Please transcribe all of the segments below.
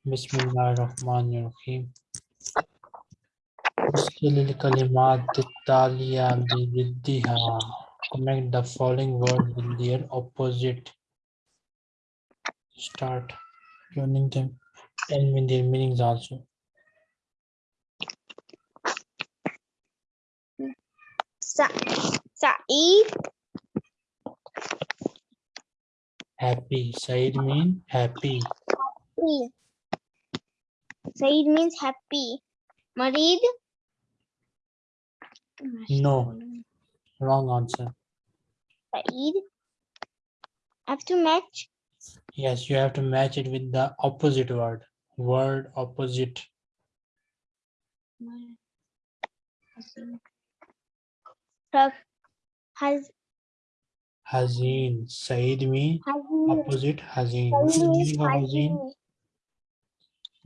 Bismillahirrahmanirrahim. Uskilil kalimat taliya biddiha. Connect the following word with their opposite. Start joining them and with their meanings also. Sa Saeed. Happy. Saeed mean happy. Happy. Saeed means happy. Marid, No. Wrong answer. Saeed. Have to match. Yes, you have to match it with the opposite word. Word opposite. Has Hazin. Said mean has opposite Hazin. What is the meaning of Hazin?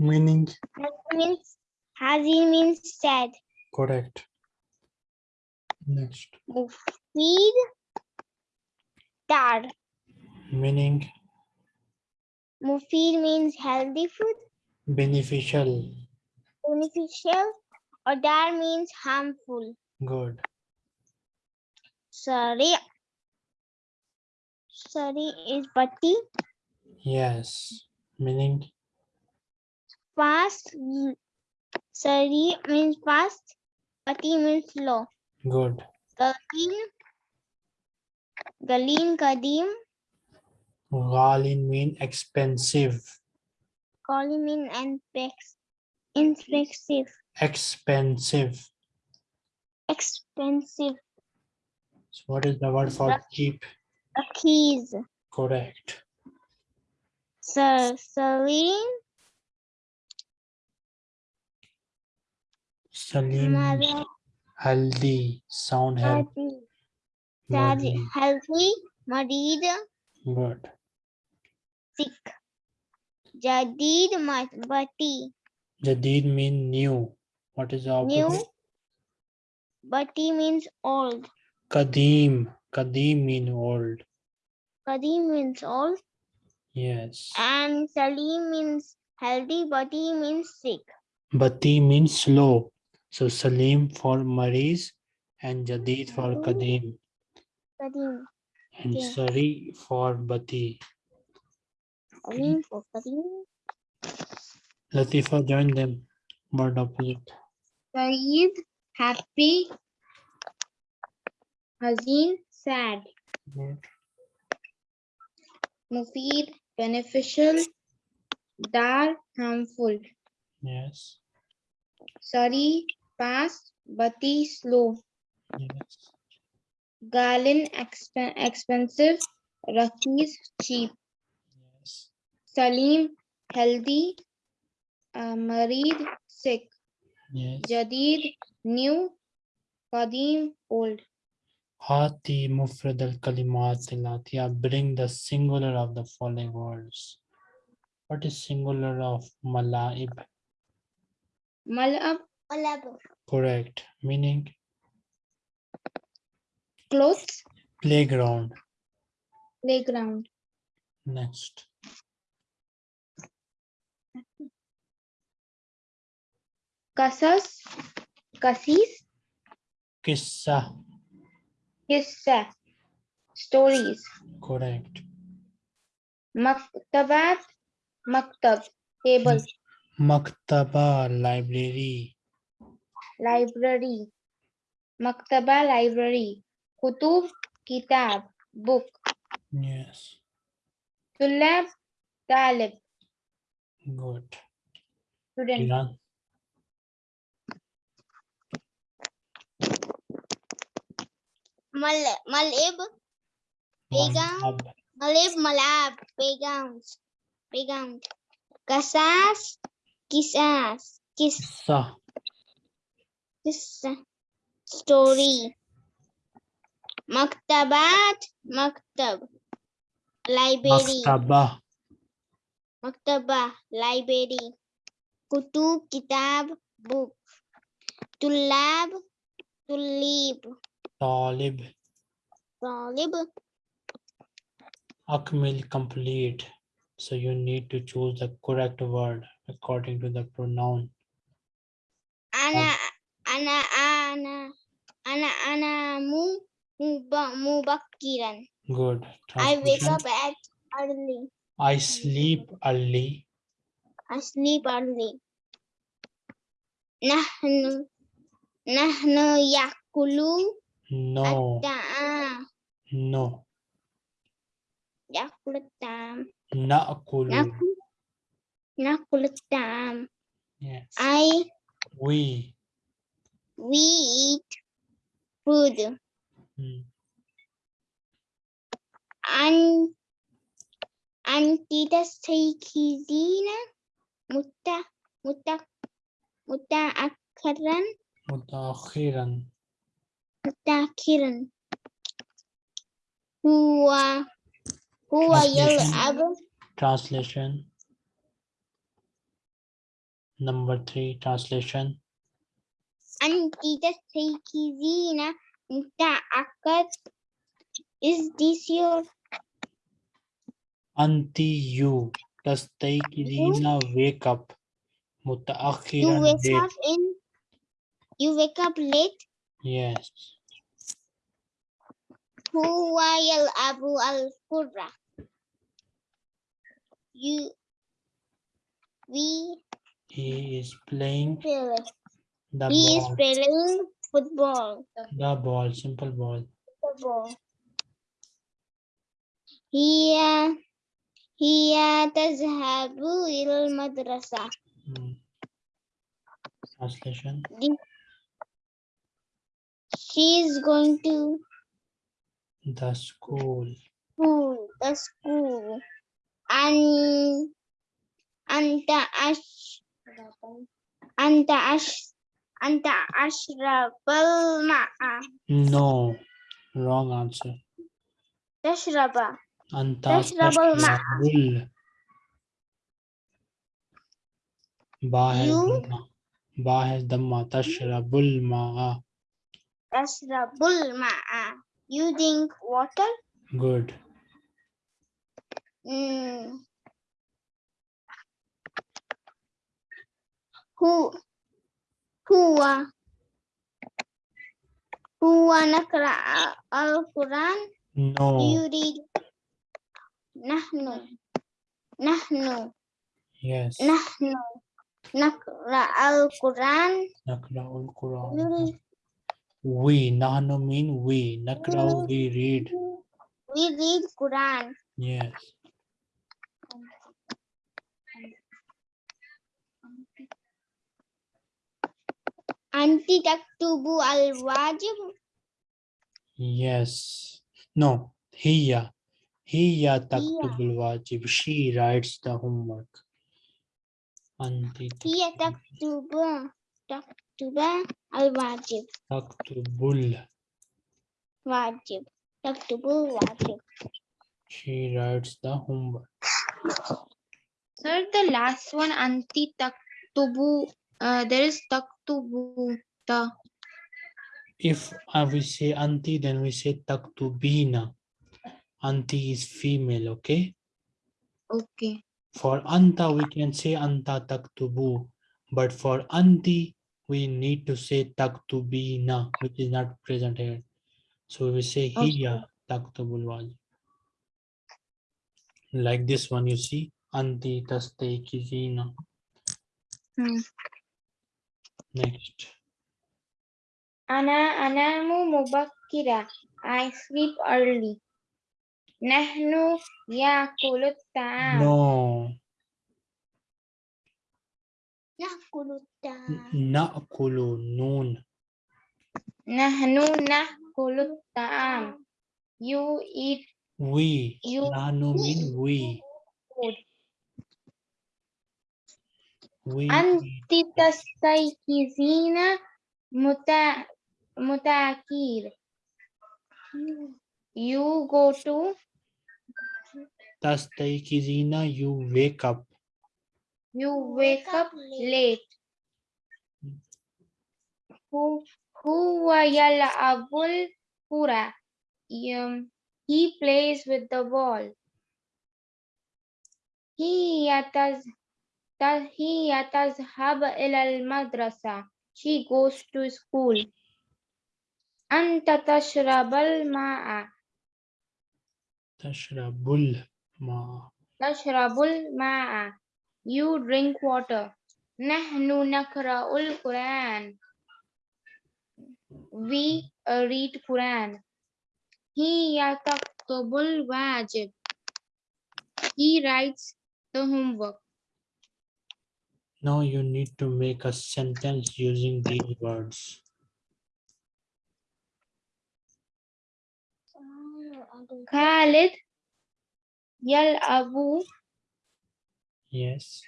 Meaning means Hazin means sad. correct. Next. Mufid, Dar. Meaning Mufid means healthy food, beneficial. beneficial, or Dar means harmful. Good. Sari. Sari is bati, Yes. Meaning fast. Sari means fast, bati means slow. good. Galeen, galin Kadim, galin mean expensive. galin mean inspect, inexpensive, Expensive. expensive. So what is the word for cheap? Keys, Correct. So, Saline, Salim. Healthy. Sound Madi. healthy, Marid, Good. sick. Jadid, Bati, Jadid mean new. What is the New. opposite? Bati means old. Kadeem. Kadeem mean old. Kadim means old. Yes. And Salim means healthy, Bati means sick. Bati means slow. So Salim for Maris and Jadid for Kadeem Kadim, and Yeah. Sari for Bati. Salim for Kadim. Latifa join them. Word opposite. Saeed, happy. Hazin, sad. Good. Mufid, beneficial. Dar, harmful. Yes. Sari, fast. Bati, slow. Yes. Galin, exp expensive. Rakis, cheap. Yes. Salim, healthy. Uh, Marid, sick. Yes. Jadid, new. Qadim, old. Hati mufrad al kalimat latiya. Bring the singular of the following words. What is singular of malaib? Malab, Malab. Correct. Meaning Clothes, playground. playground. Next. Kasas, kasis, Kissa. kissa, stories. Correct. Maktabat, maktab, table, Maktaba library. Library. Maktaba, library. Kutub, kitab, book. Yes. Tulab, talib, Good. student. Iran. Mal, malib, Playground. Malab. malib, malab, playgrounds, playground. Kasas, kisas, kis, Kissa, story. Maktabat, maktab, library. Maktaba. Maktaba, library. Kutub, kitab, book. Tulab, tulib. Talib. Talib. Akmil, complete. So you need to choose the correct word according to the pronoun. أنا أنا أنا أنا أنام مب- مبكرا Good. I wake Translation. up at early I sleep early. I sleep early نحن نحن يأكل No, الطعام no. يأكل الطعام نأكل. نأكل نأكل الطعام Yes. I We. we eat food. Hmm. Muta muta muta mutta Muta mutta akran mutakhiran mutakhiran huwa huwa yalabu translation. number 3 translation. أنت تستيقظين متأخر Is this your Anti you. تستيقظين wake up. you متأخرا wake late. up in you wake up late Yes. هو يلعب الكرة you we He is playing play the he is ball. playing football The ball. Simple ball. football هي هي تذهب إلى المدرسة Hmm. Translation. she is going to The school. school the school and أنت أش أنت أش and ashrab al ma'a. No, wrong answer. Yashraba. Anta ashrab al ma'a. Bahe dhamma. Bahe dhamma. Tashrab al ma'a. Tashrab al ma'a. You drink water? Good. Hmm. Who هو هو نقرأ القرآن no يريد نحن نحن yes نحن نقرأ القرآن نقرأ القرآن يريد we نحن mean we نقرأ we read we read Quran yes Anti taktubu al wajib? Yes. No. Hiya. Hiya taktubul wajib. She writes the homework. Anti Hiya taktubu. Taktuba al wajib. Taktubul. Wajib. al-wajib She writes the homework. Sir, the last one, Anti taktubu uh, there is taktubu, the, if uh, we say anti then we say taktubina anti is female okay? Okay. for anta we can say anta taktubu but for anti we need to say taktubina which is not present here. So we say Okay. hiya taktubul wajib like this one you see anti tastaykizina Hmm. Next. Ana anamu mubakkira. I sleep early. Nahnu yakulut ta'am. No. Na'kulu ta'am. Na'kulu noon. Nahnu na ta'am. You eat. We. You Nahnu mean we. Food we Anti tastaykizina muta mutakir. You go to tastaykizina you wake up you wake up late. Who huwa yal'abul kura. Um, he plays with the ball. هي تز ت- هي تذهب إلى المدرسة she goes to school أنت تشرب الماء تشرب الماء تشرب الماء you drink water نحن نقرأ القرآن we uh, read Quran هي تكتب الواجب he writes the homework Now you need to make a sentence using these words. خالد يلعب Yes.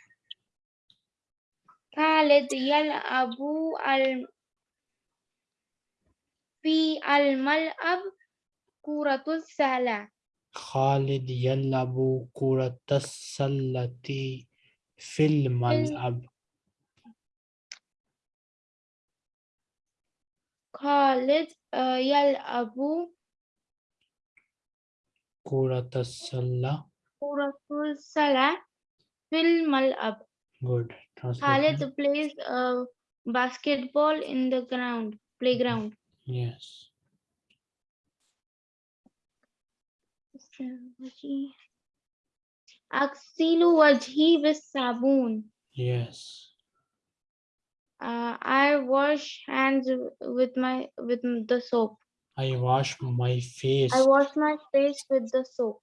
خالد يلعب ال- في الملعب كرة السلة خالد يلعب كرة السلة في الملعب. خالد آه، يلعب كرة السلة. كرة السلة في الملعب Good. Translation. Khalid plays uh, basketball in the ground playground Yes. Aksilu wajhi with sabun. Yes. Uh, I wash hands with my with the soap. I wash my face. I wash my face with the soap.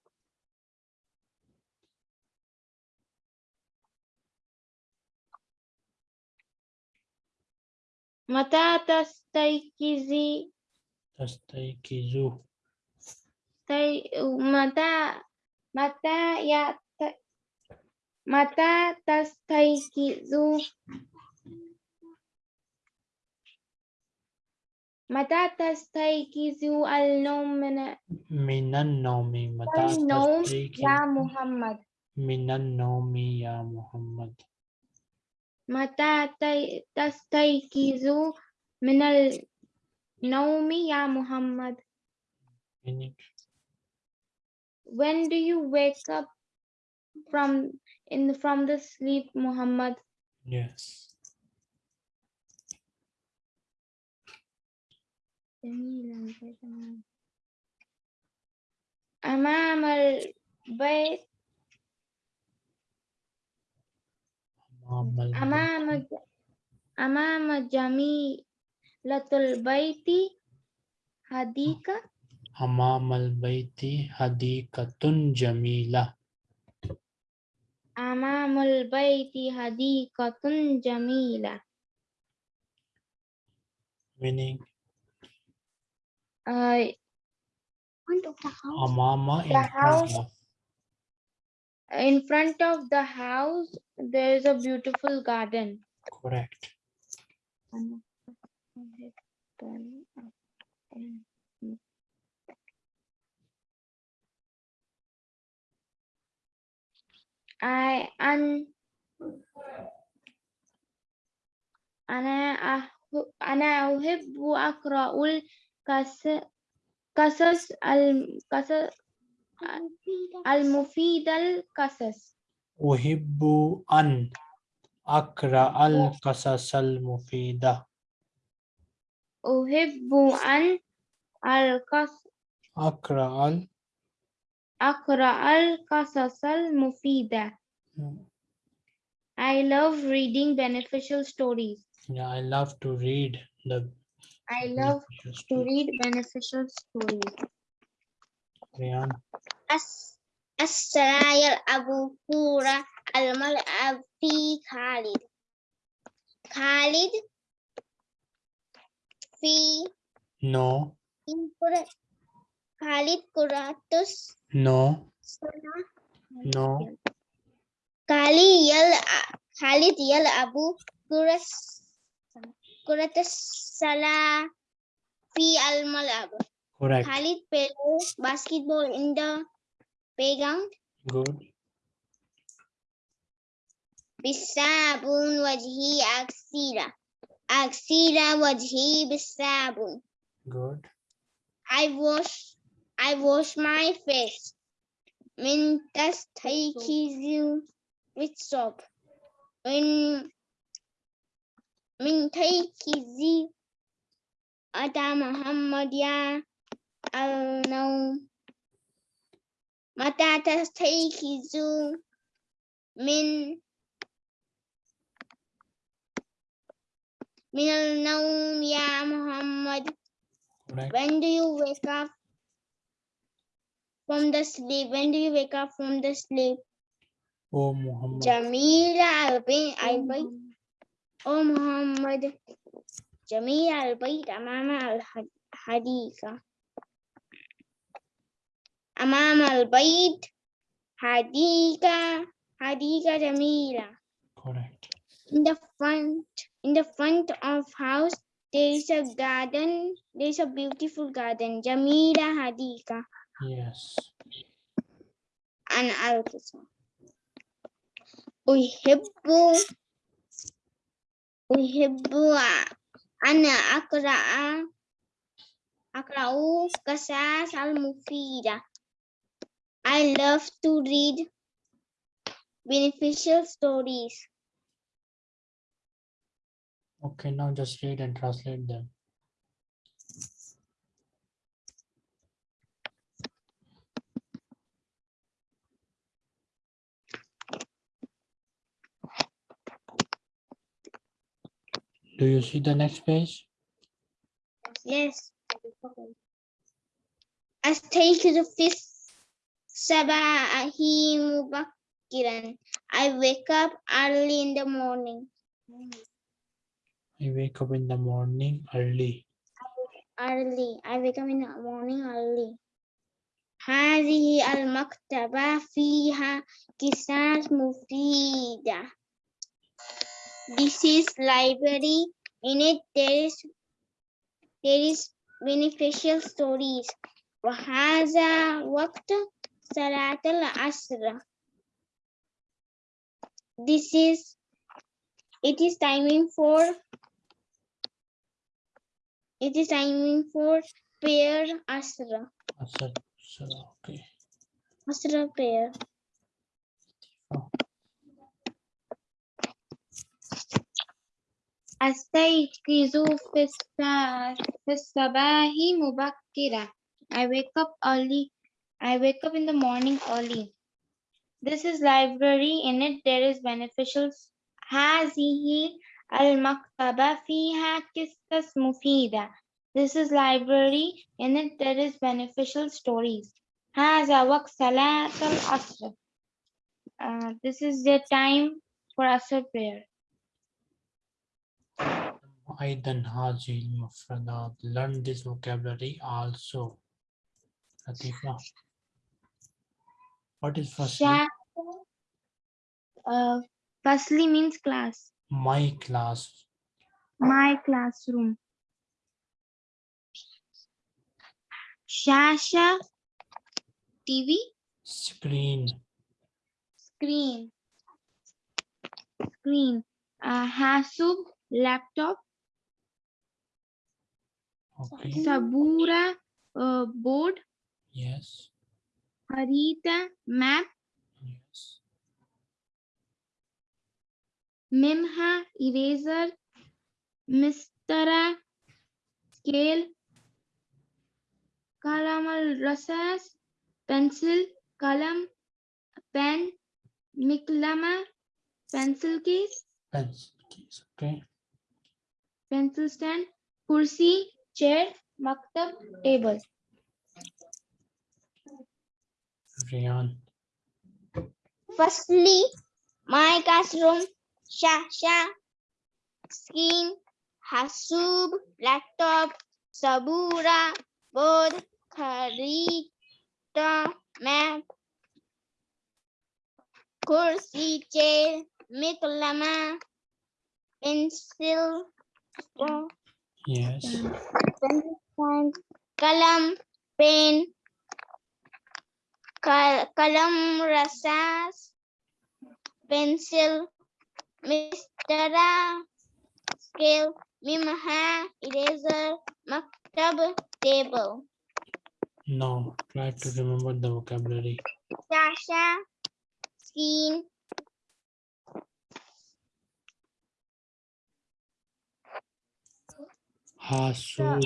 Uh, mata tastaikizi. Tastaikizu. Tay, mata, mata ya Mata tastakizu. Mata tastakizu al-nawm min an-nawmi. Mata tastakizu ya Muhammad. Min an-nawmi ya Muhammad. Mata tastakizu min al-nawmi ya Muhammad. When do you wake up from in from the sleep Muhammad yes. أمام البيت أمام البيت أمام ج- أمام جميلة البيت حديقة أمام البيت حديقة جميلة أمام البيت حديقة جميلة meaning uh, أمام in The front house- of in front of the house there is a beautiful garden correct I أن أنا أح- أنا أحب أقرأ القص- قصص القصص المفيد القصص. أحب أن أقرأ القصص المفيدة. أحب أن القص أقرأ ال أقرأ القصص المفيدة I love reading beneficial stories. yeah, I love to read the I love beneficial to stories. read beneficial stories. Ryan, الس- السلا يلعب كورة الملعب في خالد خالد في no Khalid Kuratus? No. No. Khalid Yal, Khalid Yal Abu Kuras, Kuratus Sala Fi Al Malab. Correct. Khalid Pelu basketball in the playground. Good. Bisabun wajhi aksira. Aksira wajhi bisabun. Good. I wash I wash my face. من تستيقظ with soap. من من تيكيزي أتى محمد يا النوم متى تستيقظ من من النوم يا محمد Correct. When do you wake up from the sleep? When do you wake up from the sleep? Oh Muhammad. Jamila البيت البيت أو محمد جميل البيت أمام الحديقة أمام البيت حديقة حديقة جميلة Correct. in the front in the front of house there is a garden there is a beautiful garden Jamila Hadika Yes. and القصة أحب أحب أن أقرأ أقرأ قصص المفيدة I love to read beneficial stories Okay, now just read and translate them. Do you see the next page? Yes. أستيقظ في الصباح مبكرا. I wake up early in the morning. I wake up in the morning early. Early. I wake up in the morning early. هذه المكتبة فيها قصص مفيدة. This is library. In it there is there is beneficial stories. وهذا وقت صلاة العصر. This is it is timing for it is timing for prayer asra. Asar, asar, okay. Asra prayer. أستيقظ في السا- في الصباح مبكرا. I wake up early. I wake up in the morning early. This is library. In it there is beneficial. هذه المكتبة فيها قصص مفيدة. This is library. In it there is beneficial stories. هذا وقت صلاة العصر. Uh, this is the time for Asr prayer. أيضا هذه المفردات. Learn this vocabulary also. Latifa. What is firstly? Sha uh, firstly means class. My class. My classroom. Shasha TV Screen. screen. Screen. Uh, Hasub laptop. Okay. Sabura uh, board. Yes. Harita map. Yes. Mimha eraser. Mistara scale. Kalam al rasas pencil. Kalam pen. Miklama pencil case. Pencil keys. Okay. pencil stand, kursi, chair, maktab, table. Riyan. Firstly, my classroom, Shasha, screen, Hasub, laptop, Sabura, board, Kharita, map, kursi, chair, Miklama, pencil, oh, Yes. kalam, pen, kal- kalam rasas, pencil, mistara, scale, mimha, eraser, maktab, table. Now try to remember the vocabulary. Shasha, screen, Hasub.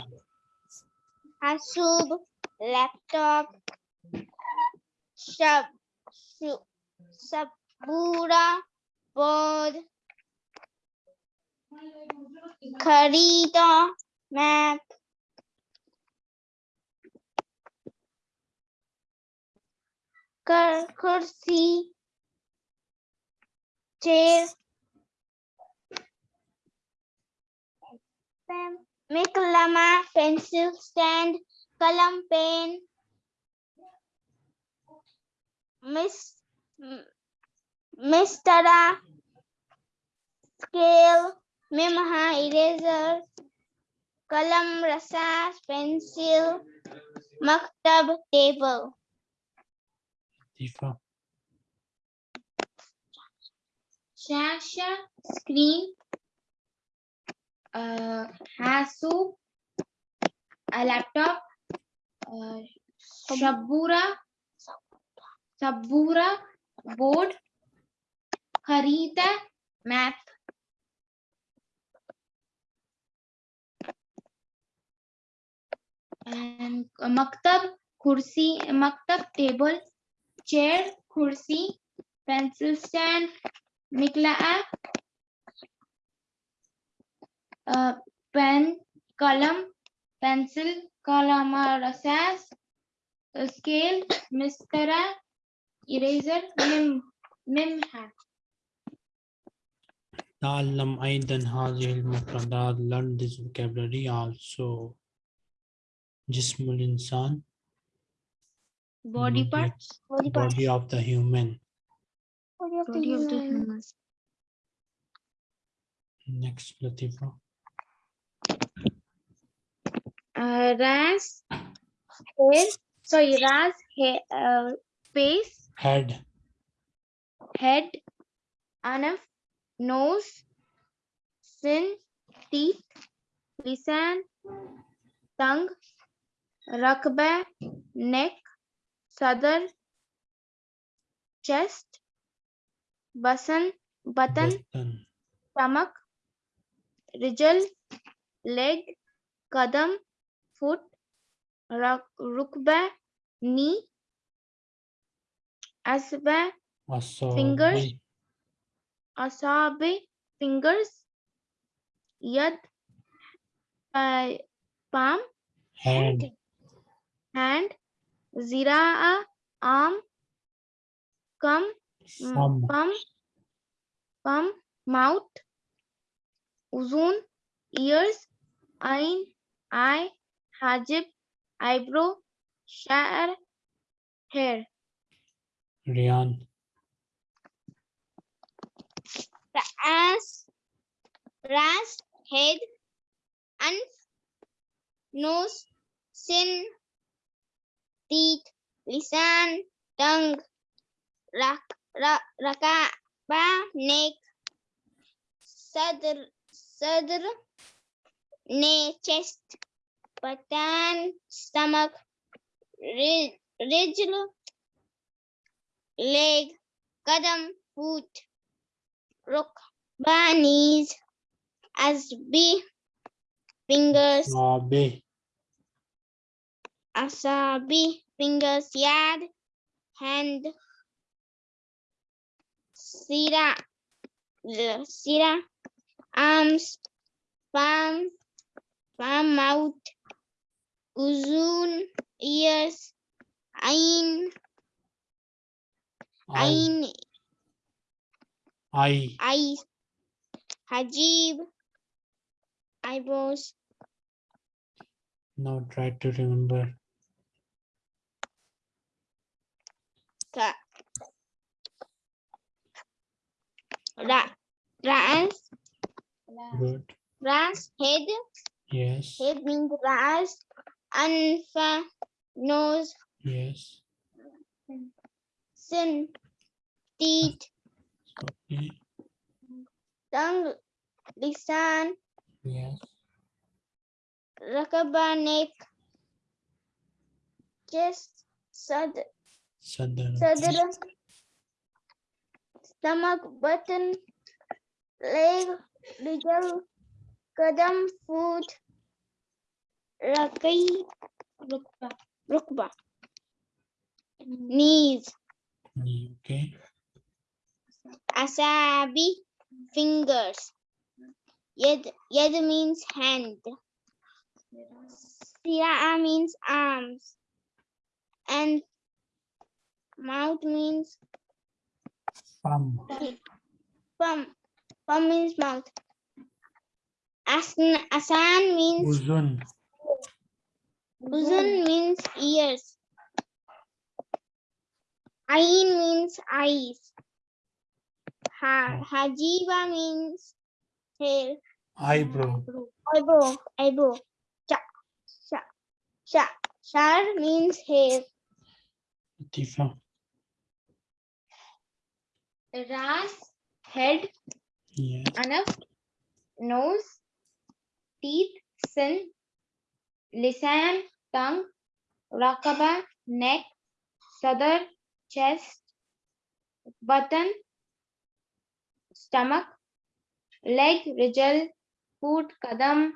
Hasub, laptop, sub, su, sabura, board, Kharita, map, Kur- kursi, chair, pen, Miklama, pencil stand, column pen, Miss Mistara, scale, Mimha, eraser, column, rasas, pencil, maktab, table. Shasha, screen. Uh, Hasu, a laptop. Uh, Shabura, Sabura, board. Harita, map. And uh, maktab, kursi, maktab, table, chair, kursi, pencil stand, mikla'a, uh, pen, column, pencil, kalama rasas, uh, scale, mistara, eraser, mim, mimha. تعلم أيضا هذه المفردات learn this vocabulary also جسم الإنسان Body Mm, parts. Body parts. body of the human Body of the Body of the human. human. next Latifa Ras, hair, sorry, ras, hair, uh, face, head. head, anaf, nose, sin, teeth, lisan, tongue, rakba, neck, sadar, chest, basan, button, stomach, rijal, leg, kadam, foot, rukba, knee, asba, Asabi. fingers, asabi, fingers, yad, uh, palm, hand, hand, ziraa, arm, cum, palm, palm, mouth, uzun, ears, ain, eye, hajib, eyebrow, sha'r, hair. Riyan Ras, ras, head, anf, nose, sin, teeth, lisan, tongue, rak, ra, rakaba, neck, sadr, sadr, ne, chest, Patan, stomach, ridge, leg, kadam, foot, rukba, knees, asbi, fingers, Nabi. asabi, fingers, yad, hand, sira, sira, arms, palm, palm, mouth, uzun, ears, ain, eye ain, eye eyes, hajib, eyebrows, now try to remember. Ka, ra, ras, good. ras, head, yes. Head means ras, anfa, nose, yes. sin, teeth, okay tongue, lisan, yes. rakaba, neck, chest, sad, sadr sadr, stomach, button, leg, rijal, kadam, foot, Rakai, Rukba. rukba. Knees. Knee, Okay. Asabi, fingers. Yad, yad means hand. Siraa means arms. And mouth means Palm. palm. Palm means mouth. Asan, asan means Uzun. Uzun means ears. Ain means eyes. Ha, hajiba means hair. Eyebrow. Eyebrow, eyebrow. Sha, sha, sha. Shar means hair. Tifa. Ras, head, Yes. anaf, nose, teeth, sin, lisan, tongue, rakaba, neck, sadar, chest, button, stomach, leg, rijal, foot, kadam,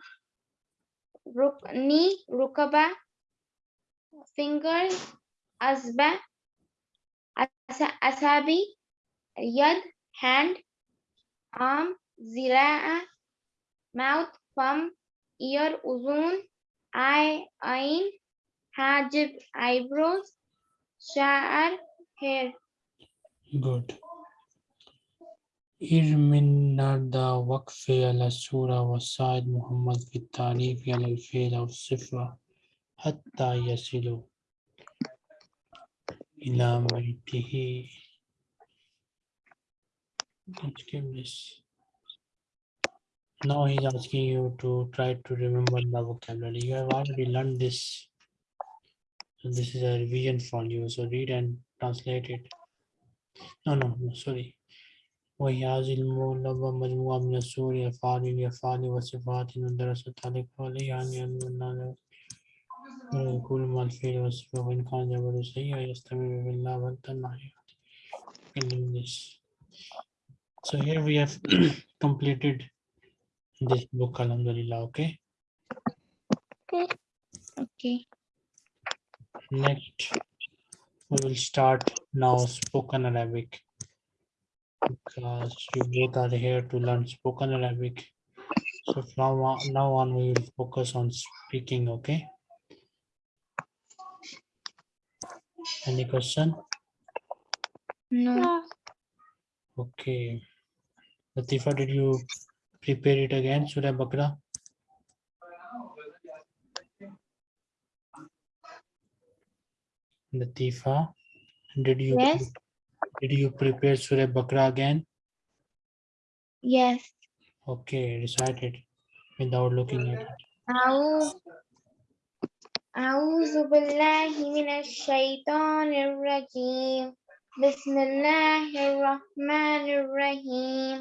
ruk, knee, rukaba, fingers, asba, asa, asabi, yad, hand, arm, zira'a, mouth, palm, ear, uzun, eye, ain, hajib, eyebrows, sha'ar, hair. Good. ارمن نرد وقف على السورة وساعد محمد في التعريف على الفعل أو الصفة حتى يصلوا إلى بيته Let's give this. Now he's asking you to try to remember the vocabulary. You have already learned this. So this is a revision for you. So read and translate it. No, no, no, sorry. وهذه المولبة مجموعة من السور أفعال الأفعال وصفات درست عليك عليها أن يكون كل ما الفعل والصفة وإن كان جبل سيئة يستمر بالله والتنعي in this. So here we have completed this book, Alhamdulillah. Okay. Okay. Okay. Next, we will start now spoken Arabic. Because you both are here to learn spoken Arabic. So from now on, we will focus on speaking, okay? Any question? No. Okay. Latifa, did you prepare it again, Surah Bakra? Latifa, did you Yes. did you prepare Surah Bakra again? Yes. Okay, recite it without looking at it. أعوذ أعوذ بالله من الشيطان الرجيم بسم الله الرحمن الرحيم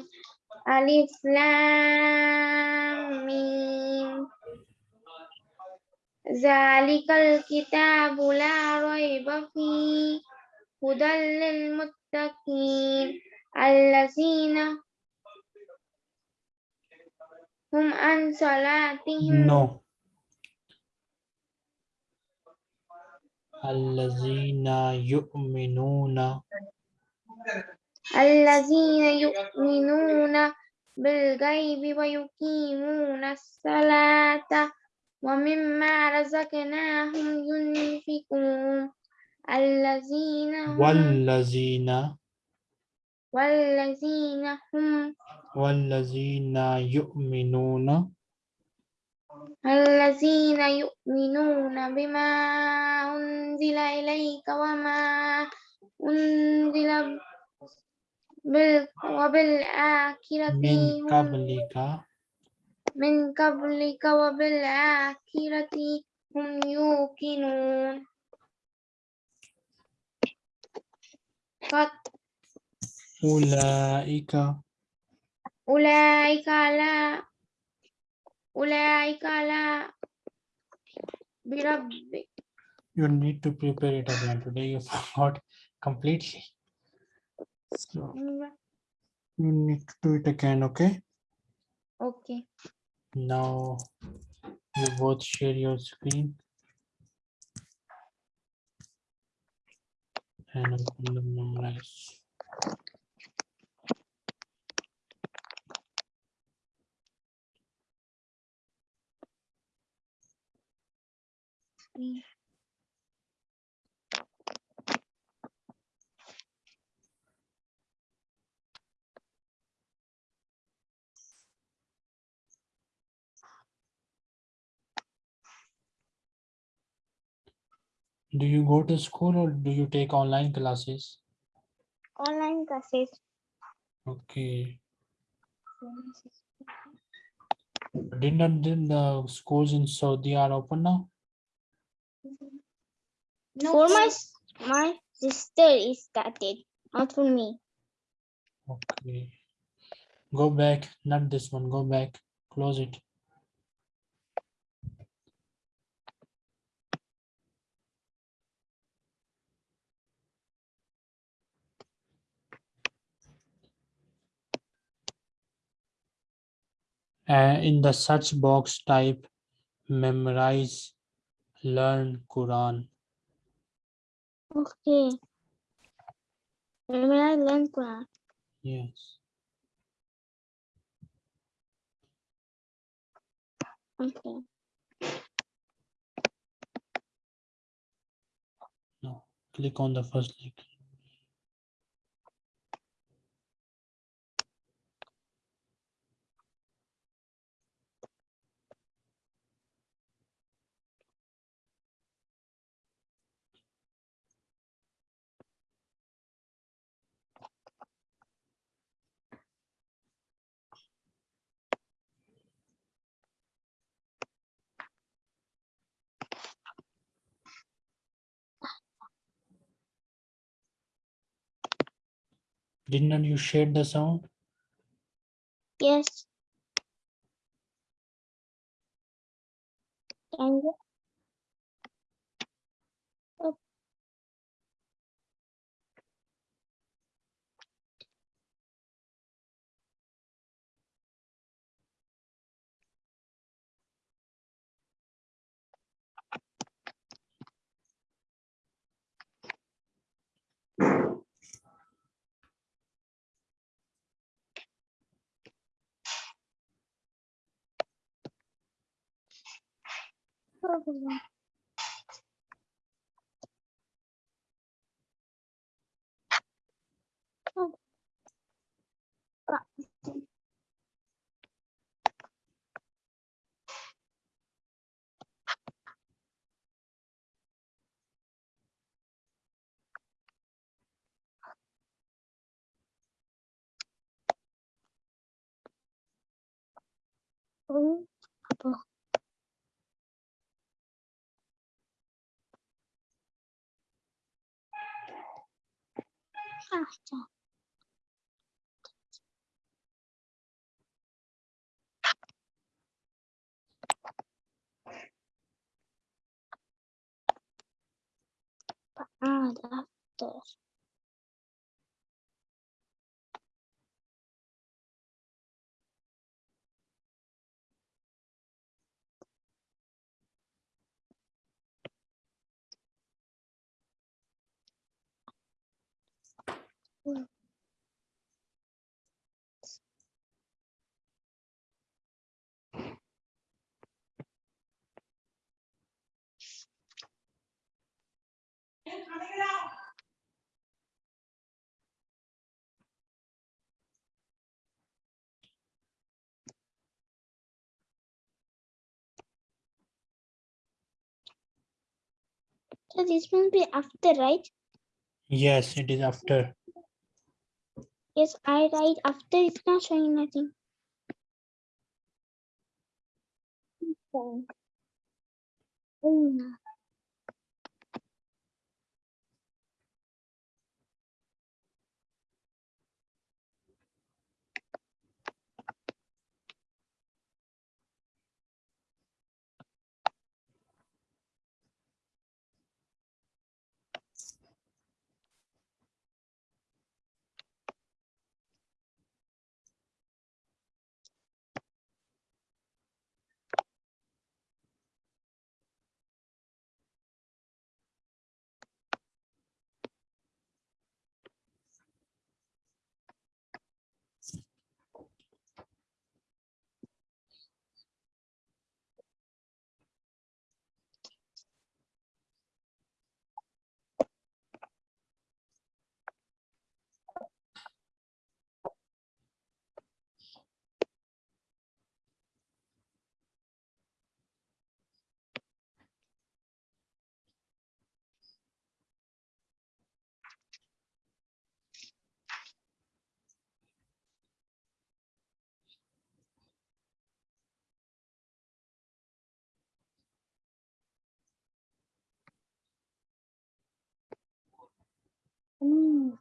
ألف لام ميم. ذلك الكتاب لا ريب فيه. هدى للمتقين. الذين هم عن صلاتهم No. الذين يؤمنون الذين يؤمنون بالغيب ويقيمون الصلاة ومما رزقناهم ينفقون. الذين هم والذين والذين هم والذين يؤمنون الذين يؤمنون بما أنزل إليك وما أنزل وبالآخرة من هم قبلك من قبلك وبالآخرة هم يوقنون فت- أولئك أولئك على أولئك على برب you need to prepare it again today you forgot completely so you need to do it again okay Okay. now You both share your screen. And open the memorize. Do you go to school or do you take online classes? Online classes. Okay. Didn't did the schools in Saudi are open now? For my my sister is started, not for me. Okay. Go back, not this one, go back, close it. Uh, in the search box, type memorize, learn Quran. Okay. I learn Quran. Yes. Okay. No, click on the first link. Didn't you share the sound? Yes. Can you? Apple. ああ、啊ゃ。的、So this will be after, right? Yes, it is after. Yes, I write after. It's not showing nothing. Okay. М.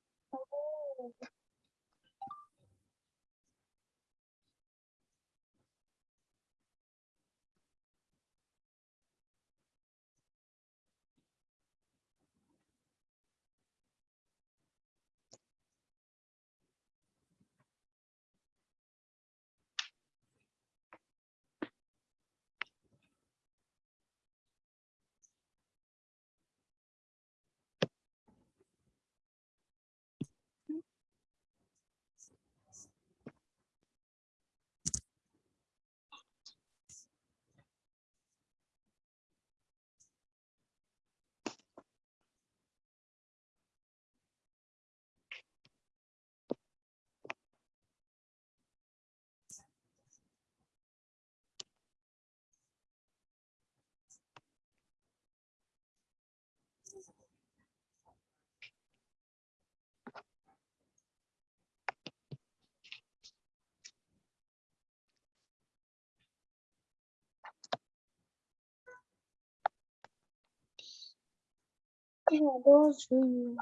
Mm. Mm. Yeah, those really.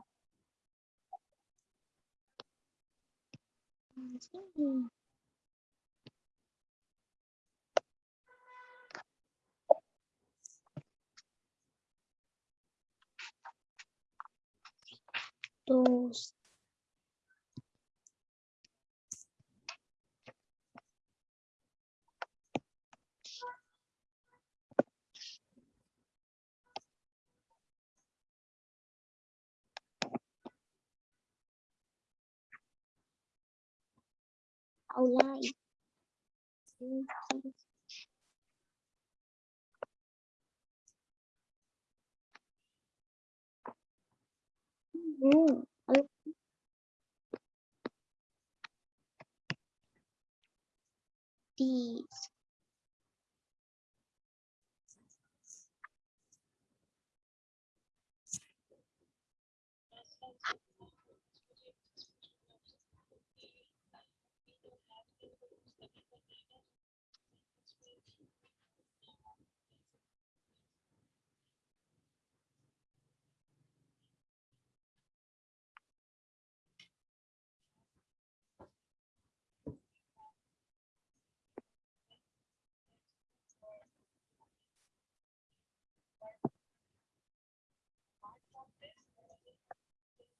Mm. Those. online. -hmm. These.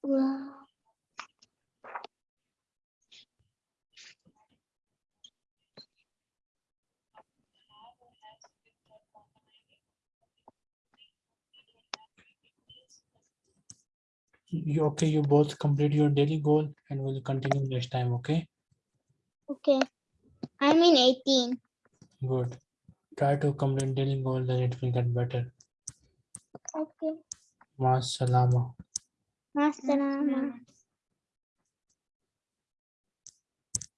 Wow. You okay? You both complete your daily goal and we'll continue next time. Okay, Okay. I'm in 18. good. Try to complete daily goal, then it will get better. Okay. Ma salama. Masalama.